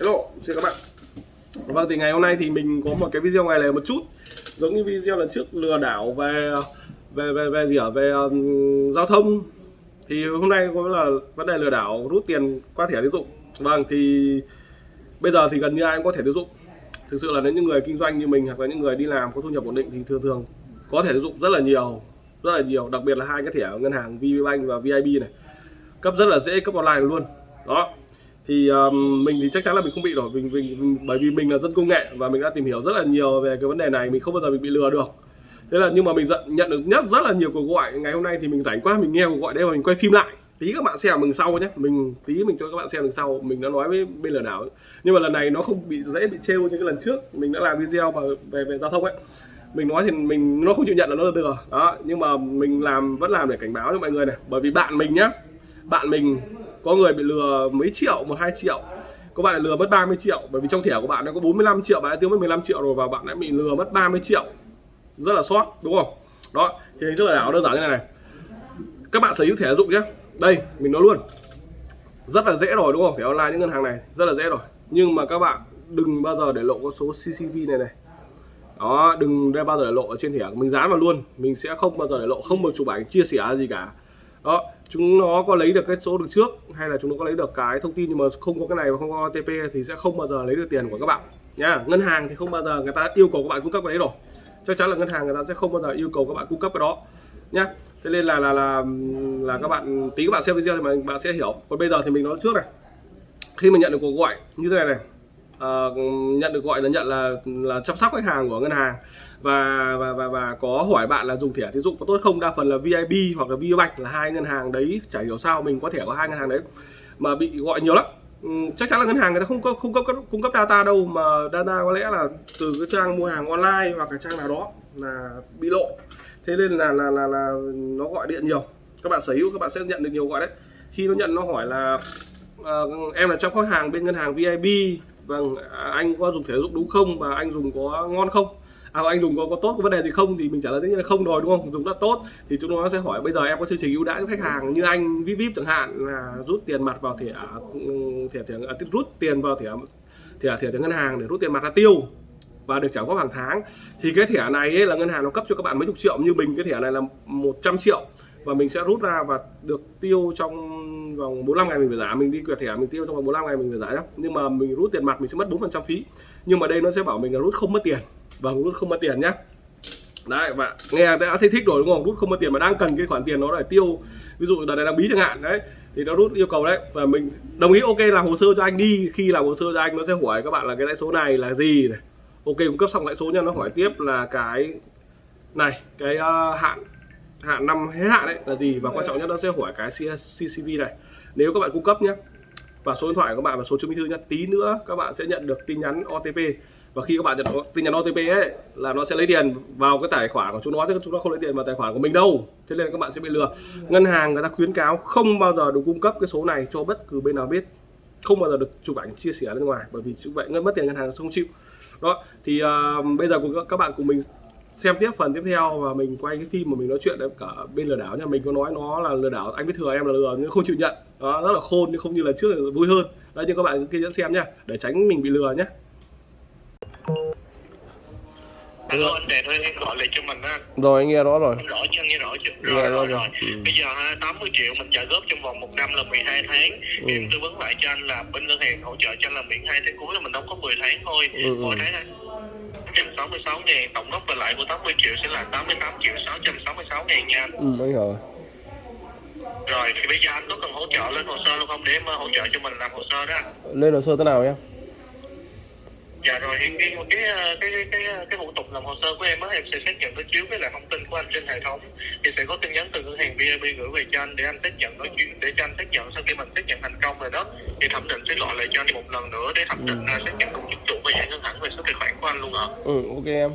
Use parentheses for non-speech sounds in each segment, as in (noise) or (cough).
Hello, xin các bạn. Vâng thì ngày hôm nay thì mình có một cái video ngoài lề một chút. Giống như video lần trước lừa đảo về về về về gì ở về um, giao thông. Thì hôm nay có là vấn đề lừa đảo rút tiền qua thẻ tín dụng. Vâng thì bây giờ thì gần như ai cũng có thẻ tín dụng. Thực sự là những người kinh doanh như mình hoặc là những người đi làm có thu nhập ổn định thì thường thường có thẻ tín dụng rất là nhiều rất là nhiều. Đặc biệt là hai cái thẻ ngân hàng VPBank và VIB này. Cấp rất là dễ cấp online luôn. Đó thì um, mình thì chắc chắn là mình không bị rồi. Mình, mình, mình bởi vì mình là dân công nghệ và mình đã tìm hiểu rất là nhiều về cái vấn đề này mình không bao giờ mình bị lừa được. Thế là nhưng mà mình giận nhận được nhất rất là nhiều cuộc gọi. Ngày hôm nay thì mình rảnh quá mình nghe cuộc gọi đây và mình quay phim lại. Tí các bạn xem mình sau nhé mình tí mình cho các bạn xem đằng sau. Mình đã nói với bên lừa đảo nhưng mà lần này nó không bị dễ bị trêu như cái lần trước. Mình đã làm video về về, về giao thông ấy. Mình nói thì mình nó không chịu nhận là nó là lừa. Đó nhưng mà mình làm vẫn làm để cảnh báo cho mọi người này. Bởi vì bạn mình nhá bạn mình có người bị lừa mấy triệu, một hai triệu. Có bạn lừa mất 30 triệu, bởi vì trong thẻ của bạn nó có 45 triệu, bạn đã tiêu mất 15 triệu rồi và bạn đã bị lừa mất 30 triệu. Rất là sót, đúng không? Đó thì hình thức lừa đảo đơn giản như này này. Các bạn sở hữu thẻ dụng nhé. Đây, mình nói luôn. Rất là dễ rồi, đúng không? Thẻ online những ngân hàng này, rất là dễ rồi. Nhưng mà các bạn đừng bao giờ để lộ con số CCV này này. Đó, đừng bao giờ để lộ ở trên thẻ mình, dán vào luôn. Mình sẽ không bao giờ để lộ, không một chụp ảnh chia sẻ gì cả đó chúng nó có lấy được cái số được trước hay là chúng nó có lấy được cái thông tin nhưng mà không có cái này và không có OTP thì sẽ không bao giờ lấy được tiền của các bạn. Nhá ngân hàng thì không bao giờ người ta yêu cầu các bạn cung cấp cái đấy rồi. Chắc chắn là ngân hàng người ta sẽ không bao giờ yêu cầu các bạn cung cấp cái đó. Nhá thế nên là là là là các bạn tí các bạn xem video thì mà bạn sẽ hiểu. Còn bây giờ thì mình nói trước này. Khi mà nhận được cuộc gọi như thế này này à, nhận được gọi là nhận là là chăm sóc khách hàng của ngân hàng và và và, và có hỏi bạn là dùng thẻ tín dụng có tốt không? Đa phần là VIB hoặc là VBank là hai ngân hàng đấy chả hiểu sao mình có thẻ có hai ngân hàng đấy mà bị gọi nhiều lắm. Ừ, chắc chắn là ngân hàng người ta không có không cấp cung cấp data đâu mà data có lẽ là từ cái trang mua hàng online hoặc là trang nào đó là bị lộ. Thế nên là là là, là nó gọi điện nhiều. Các bạn sở hữu các bạn sẽ nhận được nhiều gọi đấy. Khi nó nhận nó hỏi là uh, em là trong khách hàng bên ngân hàng VIB vâng à, anh có dùng thẻ dụng đúng không? Và anh dùng có ngon không? À, anh dùng có, có tốt có vấn đề gì không? Thì mình trả lời tất nhiên là không rồi đúng không? Dùng rất tốt. Thì chúng nó sẽ hỏi bây giờ em có chương trình ưu đãi cho khách hàng như anh vip vip chẳng hạn là rút tiền mặt vào thẻ à, thẻ thẻ à, rút tiền vào thẻ thẻ thẻ, thẻ ngân hàng để rút tiền mặt ra tiêu và được trả góp hàng tháng. Thì cái thẻ này ấy là ngân hàng nó cấp cho các bạn mấy chục triệu như mình cái thẻ này là 100 triệu và mình sẽ rút ra và được tiêu trong vòng 45 ngày mình phải giả. Mình đi quẹt thẻ mình tiêu trong vòng 45 ngày mình phải giả nhá. Nhưng mà mình rút tiền mặt mình sẽ mất 4% phí. Nhưng mà đây nó sẽ bảo mình là rút không mất tiền và rút không mất tiền nhé, đấy và nghe đã thấy thích rồi đúng không? Rút không mất tiền mà đang cần cái khoản tiền nó để tiêu. Ví dụ đợt này đang bí chẳng hạn đấy thì nó rút yêu cầu đấy. Và mình đồng ý ok làm hồ sơ cho anh đi. Khi làm hồ sơ cho anh nó sẽ hỏi các bạn là cái lãi số này là gì này. Ok cung cấp xong lãi số nha nó hỏi tiếp là cái này cái uh, hạn hạn năm hết hạn đấy là gì. Và quan trọng nhất nó sẽ hỏi cái CCV này. Nếu các bạn cung cấp nhé và số điện thoại của các bạn và số chứng minh thư nhé tí nữa các bạn sẽ nhận được tin nhắn OTP và khi các bạn nhận tin nhắn OTP ấy là nó sẽ lấy tiền vào cái tài khoản của chúng nó chứ chúng nó không lấy tiền vào tài khoản của mình đâu. Thế nên các bạn sẽ bị lừa. Ngân hàng người ta khuyến cáo không bao giờ được cung cấp cái số này cho bất cứ bên nào biết. Không bao giờ được chụp ảnh chia sẻ ra ngoài bởi vì chụp vậy ngân mất tiền ngân hàng không chịu. Đó thì uh, bây giờ các bạn cùng mình xem tiếp phần tiếp theo và mình quay cái phim mà mình nói chuyện với cả bên lừa đảo nha. Mình có nói nó là lừa đảo anh biết thừa em là lừa nhưng không chịu nhận. Đó rất là khôn nhưng không như là trước là vui hơn. Đấy nhưng các bạn kia dẫn xem nhá để tránh mình bị lừa nhé Alo anh Đẹp ơi, em gọi lại cho mình á. Rồi anh nghe rõ rồi. Rõ chưa, nghe rõ chưa? Nghe Rồi, rõ rồi, rồi. rồi. Ừ. Bây giờ ha, 80 triệu mình trả góp trong vòng một năm là 12 tháng. Ừ. Em tư vấn lại cho anh là bên ngân hàng hỗ trợ cho anh là miễn 2 tháng cuối là mình đóng có 10 tháng thôi. Ừ, ừ. Mỗi tháng 166 ngàn Tổng gốc và lại của 80 triệu sẽ là 88 triệu 666 ngàn nha. Anh ừ hiểu rồi. Rồi thì bây giờ anh có cần hỗ trợ lên hồ sơ luôn không? Để em ờ, hỗ trợ cho mình làm hồ sơ đó. Lên hồ sơ thế nào nhé Dạ rồi cái cái cái cái cái, cái, cái thủ tục làm hồ sơ của em á em sẽ xác nhận đối chiếu với lại thông tin của anh trên hệ thống. Thì sẽ có tin nhắn từ ngân hàng VIB gửi về cho anh để anh xác nhận đối chiếu để cho anh xác nhận sau khi mình xác nhận thành công rồi đó. Thì thẩm định sẽ gọi lại cho anh một lần nữa để thẩm định Ừ. uh, xác nhận đúng chính mình sẽ hướng thẳng về số tài khoản của anh luôn ạ ừ ok em.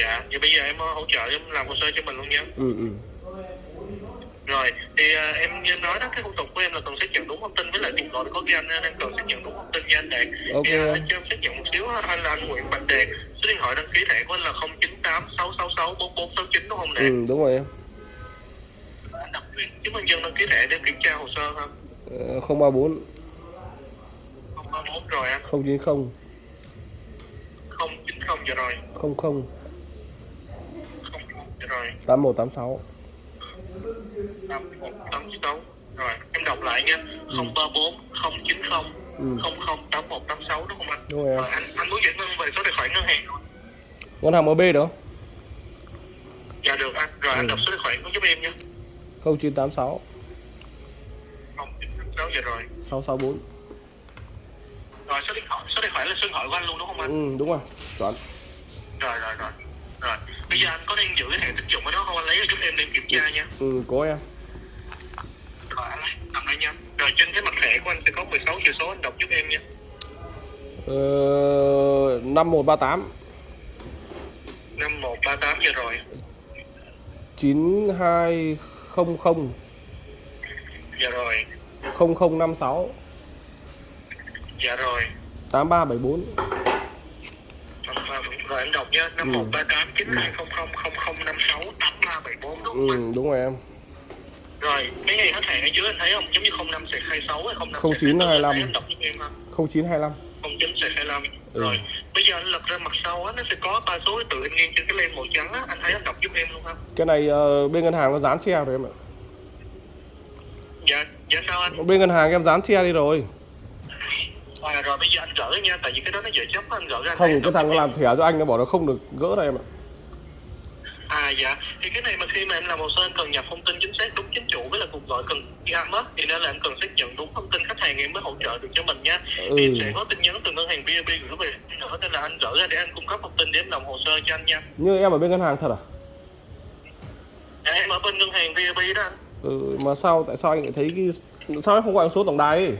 Dạ vậy bây giờ em ờ, hỗ trợ em làm hồ sơ cho mình luôn nha. Ừ ừ. Rồi thì uh, em như nói đó cái thủ tục của em là cần xác nhận đúng thông tin với lại điện thoại có ghi anh ờ, em cần xác nhận đúng thông tin nha anh đạt. Ok thì, uh, anh cho em xác nhận một xíu anh là anh Nguyễn Bạch Đạt số điện thoại đăng ký thẻ của anh là 0986664469 đúng không đạt? Ừ đúng rồi em. Anh đọc chứng minh dân đăng ký thẻ để kiểm tra hồ sơ không uh, 034 31 rồi em 090 090 giờ rồi. 00 00 rồi. 8186 8186 rồi em đọc lại nha. Ừ. 034 090 ừ. 008186 đúng không anh? Đúng rồi, rồi anh, anh muốn dẫn về số điện thoại ngân hàng. Không? Ngân hàng MB được? Dạ được anh, rồi ừ. anh đọc số tài khoản của giúp em nha. 0986 0986 giờ rồi. 664 rồi số điện thoại số tài khoản là số điện thoại của anh luôn đúng không anh? Ừ đúng rồi. Chuẩn rồi rồi rồi. Rồi. Bây giờ anh có đang giữ cái thẻ tín dụng ở đó không? Anh lấy ra giúp em đem kiểm tra nha. Ừ có em. Rồi anh lấy. Cầm đây nha. Rồi trên cái mặt thẻ của anh sẽ có 16 chữ số anh đọc giúp em nha. Ờ, 5138 5138 giờ rồi. 9200 dạ rồi. 0056 dạ rồi. 8374 rồi anh đọc nha 5138 9200 0056 8374 đúng không ừ đúng rồi em. Rồi cái ngày hết hạn ở dưới anh thấy không? Giống như 05 sạc 26 hay 05 0925. anh đọc giúp em ha. 0925 09 sạc 25 Ừ. rồi bây giờ anh lật ra mặt sau á nó sẽ có ba số tự anh nghiêng trên cái len màu trắng á. Anh thấy anh đọc giúp em luôn không cái này ờ, bên ngân hàng nó dán che rồi em ạ. Dạ dạ sao anh? Bên ngân hàng em dán che đi rồi à, rồi bây giờ anh gỡ nha tại vì cái đó nó dễ chấp anh gỡ ra anh không anh cái thằng nó làm thẻ cho anh nó bảo nó không được gỡ đây em ạ. À dạ. Thì cái này mà khi mà em làm hồ sơ em cần nhập thông tin chính xác đúng chính chủ với là cuộc gọi cần âm á thì nên là em cần xác nhận đúng thông tin khách hàng em mới hỗ trợ được cho mình nha. Ừ. thì sẽ có tin nhắn từ ngân hàng BNB gửi về nữa nên là anh gỡ ra để anh cung cấp thông tin để em làm hồ sơ cho anh nha. Như em ở bên ngân hàng thật à? Dạ, em ở bên ngân hàng BNB đó anh. Ừ, mà sao tại sao anh lại thấy cái sao em không gọi số tổng đài ấy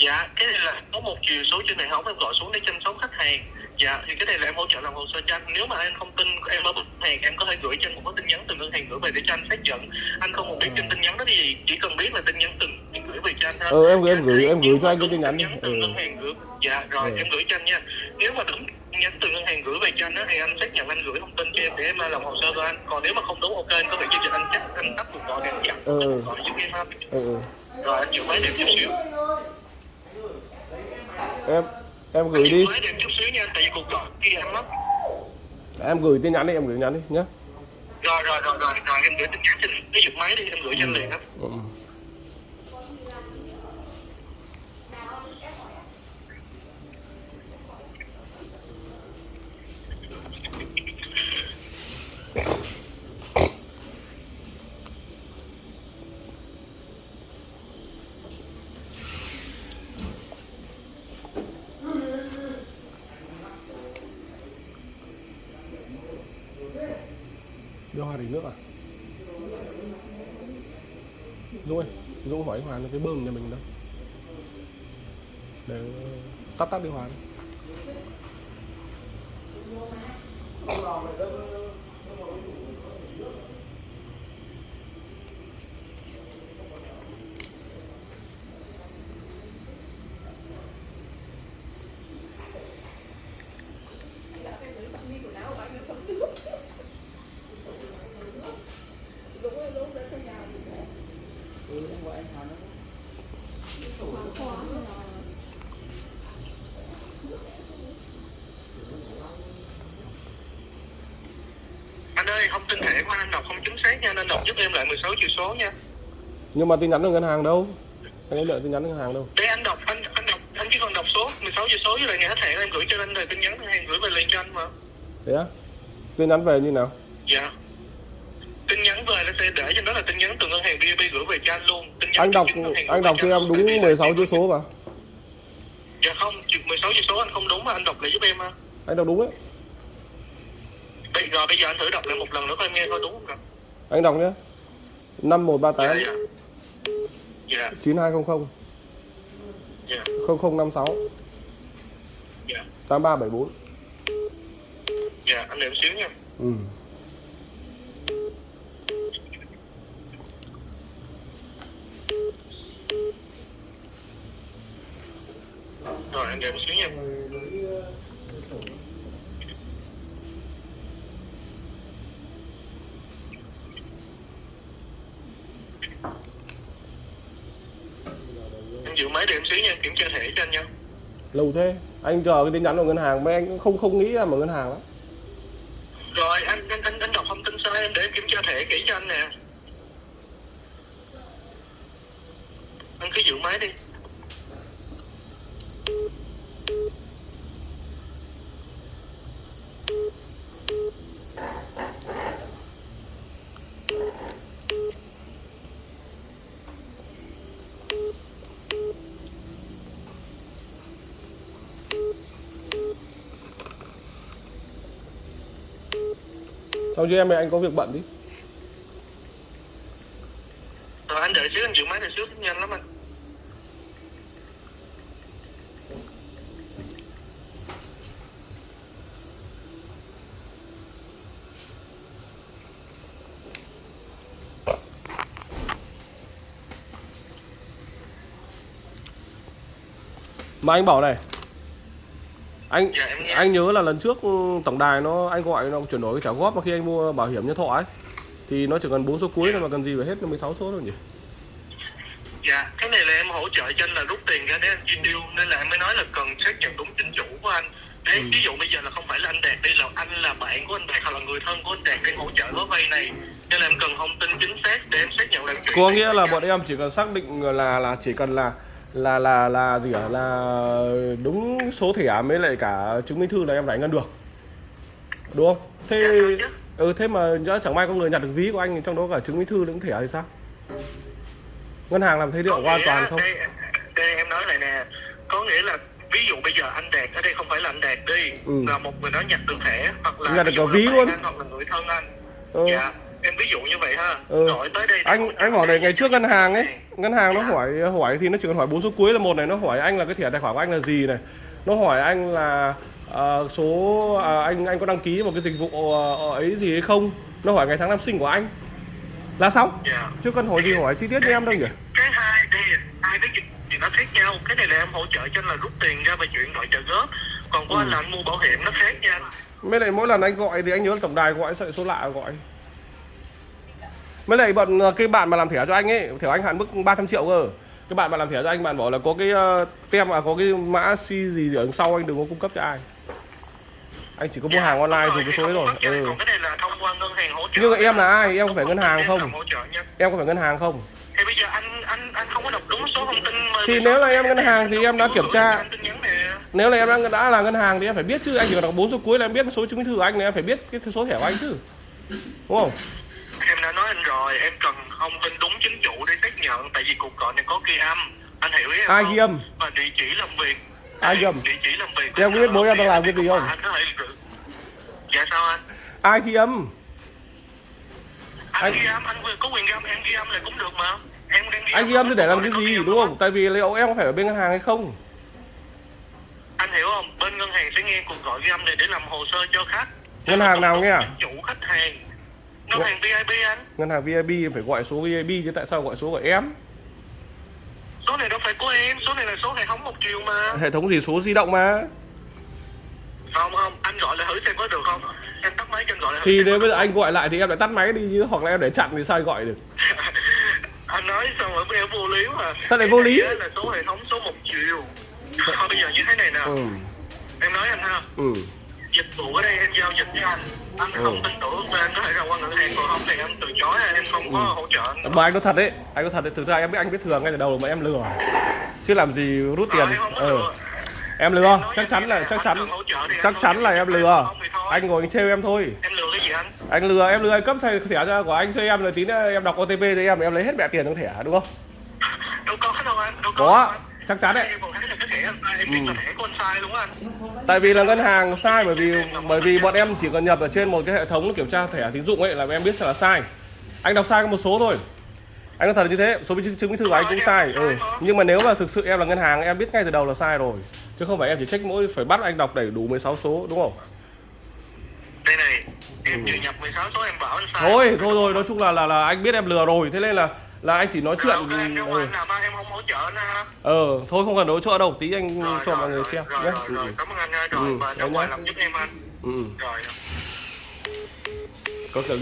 dạ cái này là có một chiều số trên hệ thống em gọi xuống để chăm sóc khách hàng dạ thì cái này là em hỗ trợ làm hồ sơ cho anh nếu mà anh không tin em ở ngân hàng em có thể gửi cho anh một cái tin nhắn từ ngân hàng gửi về để cho anh xác nhận anh không cần biết trên tin nhắn đó gì chỉ cần biết là tin nhắn từ ngân hàng gửi về cho anh thôi Ừ, em gửi- em Anh gửi- em gửi cho anh cái tin nhắn đi. từ Ừ. ngân hàng gửi dạ rồi Ừ. em gửi cho anh nha nếu mà đúng nhắn từ ngân hàng gửi về cho anh đó thì anh xác nhận anh gửi thông tin cho em để em làm hồ sơ cho anh còn nếu mà không đúng ok anh có thể cho anh chắc anh tắt cuộc gọi để anh chặn Ừ. gọi giúp em ha ừ, ừ. rồi anh chịu máy đẹp chút xíu em em gửi đi. Em gửi tin nhắn đi em gửi tin nhắn đi nhé Rồi rồi rồi rồi, rồi em gửi tin nhắn trên cái máy đi, em gửi cho anh liền á. Ừ. đưa hoa đỉnh nước à Dũng ơi Dũng hỏi Hoàn cái bơm nhà mình đâu để tắt tắt đi hòa. Ơi, thông tin thẻ của anh đọc không chính xác nha, nên đọc giúp em lại 16 chữ số nha. nhưng mà tin nhắn từ ngân hàng đâu anh ấy đợi tin nhắn ngân hàng đâu Để anh đọc, anh anh đọc, anh chỉ cần đọc số 16 chữ số với lại ngày hết hạn em gửi cho anh rồi tin nhắn ngân hàng gửi về liền cho anh mà. thế á tin nhắn về như nào Dạ. Tin nhắn về nó sẽ để trên đó là tin nhắn từ ngân hàng BNB gửi về cho anh luôn. Tin nhắn anh đọc anh đọc cho em đúng Tại vì 16 là- chữ số mà Dạ không, 16 chữ số anh không đúng mà anh đọc lại giúp em ha. anh đọc đúng đấy Bây, rồi bây giờ anh thử đọc lại một lần nữa coi nghe coi đúng không anh đọc nhé 5138 Dạ, dạ. Dạ, 9200 dạ, 0056 dạ. 8374 Dạ, anh đợi một xíu nha. ừ. Rồi, anh đợi một xíu nha. Anh giữ máy đợi một xíu nha. kiểm tra thẻ cho anh nha. Lâu thế anh chờ cái tin nhắn của ngân hàng mấy anh cũng không không nghĩ là mở ngân hàng lắm. Rồi anh anh anh, anh đọc thông tin sai em để em kiểm tra thẻ kỹ cho anh nè. Anh cứ giữ máy đi xong chứ em ơi anh có việc bận đi. Rồi anh đợi xíu anh giữ máy này xíu nhanh lắm anh. Mà anh bảo này anh Dạ, anh nhớ là lần trước ừ, tổng đài nó anh gọi nó chuyển đổi cái trả góp mà khi anh mua bảo hiểm nhân thọ ấy. Thì nó chỉ cần bốn số cuối thôi mà cần gì phải hết 16 số đâu nhỉ? Dạ, cái này là em hỗ trợ cho anh là rút tiền ra để anh chi tiêu. Nên là em mới nói là cần xác nhận đúng chính chủ của anh. Để Ừ. ví dụ bây giờ là không phải là anh Đạt đi là anh là bạn của anh Đạt hoặc là người thân của anh Đạt đang hỗ trợ gói vay này. Nên là em cần thông tin chính xác để em xác nhận là em chuyển có nghĩa là bọn em chỉ cần xác định là là chỉ cần là là là là gì à là đúng số thẻ mới lại cả chứng minh thư là em giải ngân được. Đúng không? Thế ừ thế mà chẳng may có người nhặt được ví của anh thì trong đó cả chứng minh thư lẫn thẻ thì sao? Ngân hàng làm thế liệu hoàn toàn không? đây, đây em nói lại nè. Có nghĩa là ví dụ bây giờ anh Đạt ở đây không phải là anh Đạt đi Ừ. Là một người đó nhặt được thẻ hoặc là Nhặt được cả ví luôn. anh, hoặc là người thân anh. Ừ. Dạ, em ví dụ như vậy ha. Ừ. Gọi tới đây anh anh bảo này ngày trước ngân hàng ấy Dạ. ngân hàng nó hỏi hỏi thì nó chỉ cần hỏi bốn số cuối là một này nó hỏi anh là cái thẻ tài khoản của anh là gì này. Nó hỏi anh là ờ, số à, anh anh có đăng ký một cái dịch vụ ờ, ấy gì hay không? Nó hỏi ngày tháng năm sinh của anh. Là xong. Dạ. Chứ cần hỏi gì hỏi chi tiết như em đâu nhỉ? Cái hai đây hai cái gì thì nó khác nhau. Cái này là em hỗ trợ cho anh là rút tiền ra và chuyển gọi trợ góp. Còn của anh là anh mua bảo hiểm nó khác nha mới lại mỗi lần anh gọi thì anh nhớ tổng đài gọi sợ số lạ gọi mới lại bọn ờ, cái bạn mà làm thẻ cho anh ấy thẻ anh hạn mức 300 triệu cơ. Cái bạn mà làm thẻ cho anh bạn bảo là có cái ờ, tem mà có cái mã si gì ở đằng sau anh đừng có cung cấp cho ai. Anh chỉ có mua hàng online dùng cái số đấy rồi. Ừ. Nhưng em là ai? Em có phải ngân hàng không? em có phải ngân hàng không? Thì bây giờ anh anh anh không có đọc đúng số thông tin Thì nếu là em ngân hàng thì em đã kiểm tra. Nếu là em đã, đã là ngân hàng thì em phải biết chứ. Anh chỉ cần đọc bốn số cuối là em biết số chứng minh thư của anh này em phải biết cái số thẻ của anh chứ. Đúng không em đã nói anh rồi em cần thông tin đúng chính chủ để xác nhận tại vì cuộc gọi này có ghi âm. Anh hiểu ý em ai ghi âm? Và địa chỉ làm việc. Ai ghi âm? địa chỉ làm việc Em biết bố em đang làm cái gì không? anh có thể dạ sao anh? Ai ghi âm? Anh, Anh- ghi âm anh có quyền ghi âm em ghi âm là cũng được mà. Em đang ghi anh ghi âm thì để làm cái gì đúng không? Tại vì liệu em có phải ở bên ngân hàng hay không? Anh hiểu không? Bên ngân hàng sẽ nghe cuộc gọi ghi âm này để làm hồ sơ cho khách. Ngân hàng nào nghe à? chủ khách hàng ngân hàng VIP anh. Ngân hàng VIP em phải gọi số VIP chứ tại sao gọi số của em? Số này đâu phải của em số này là số hệ thống một chiều mà. Hệ thống gì? Số di động mà. Không không anh gọi lại thử xem có được không? Em tắt máy cho anh gọi lại thì nếu bây giờ anh gọi lại thì em lại tắt máy đi chứ hoặc là em để chặn thì sao anh gọi được? (laughs) Anh nói xong rồi em vô lý mà. Sao lại vô lý? là số hệ thống số một chiều thôi bây giờ như thế này nè. Ừ. Em nói anh ha. Ừ dịch vụ ở đây em giao dịch với anh. Anh Ừ. không tin tưởng thì anh có thể ra qua ngân hàng còn không thì em từ chối em không có Ừ. hỗ trợ. Anh mà anh có thật đấy anh có thật đấy thực ra em biết anh biết thừa ngay từ đầu mà em lừa. Chứ làm gì rút tiền. Ờ, em có ừ. lừa. em lừa. Chắc chắn là chắc chắn chắc chắn là em lừa. anh ngồi anh trêu em thôi. Em lừa cái gì anh? Anh lừa em lừa anh cấp thẻ thẻ cho của anh cho em rồi tí nữa em đọc OTP cho em em lấy hết mẹ tiền trong thẻ đúng không? Đâu có đâu anh đâu có có. chắc chắn đấy còn anh sai sai đúng không tại vì là ngân hàng sai bởi vì bởi vì bọn em chỉ cần nhập ở trên một cái hệ thống kiểm tra thẻ tín dụng ấy là em biết là sai. Anh đọc sai có một số thôi. Anh có thật là như thế số chứng, chứng minh thư của anh cũng sai ừ. nhưng mà nếu mà thực sự em là ngân hàng em biết ngay từ đầu là sai rồi. Chứ không phải em chỉ trách mỗi phải bắt anh đọc đầy đủ 16 số đúng không? Đây này em vừa nhập 16 số em bảo anh sai. Ừ. thôi thôi rồi nói chung là là là anh biết em lừa rồi. Thế nên là là anh chỉ nói chuyện ok, em ra ừ. anh làm em không hỗ trợ anh ha ờ thôi không cần hỗ trợ đâu tí anh rồi, cho rồi, mọi người xem rồi, nhé. rồi, rồi, cảm ơn anh rồi Ừ, ngoài nhá. làm giúp em anh. Ừ. rồi. Có clip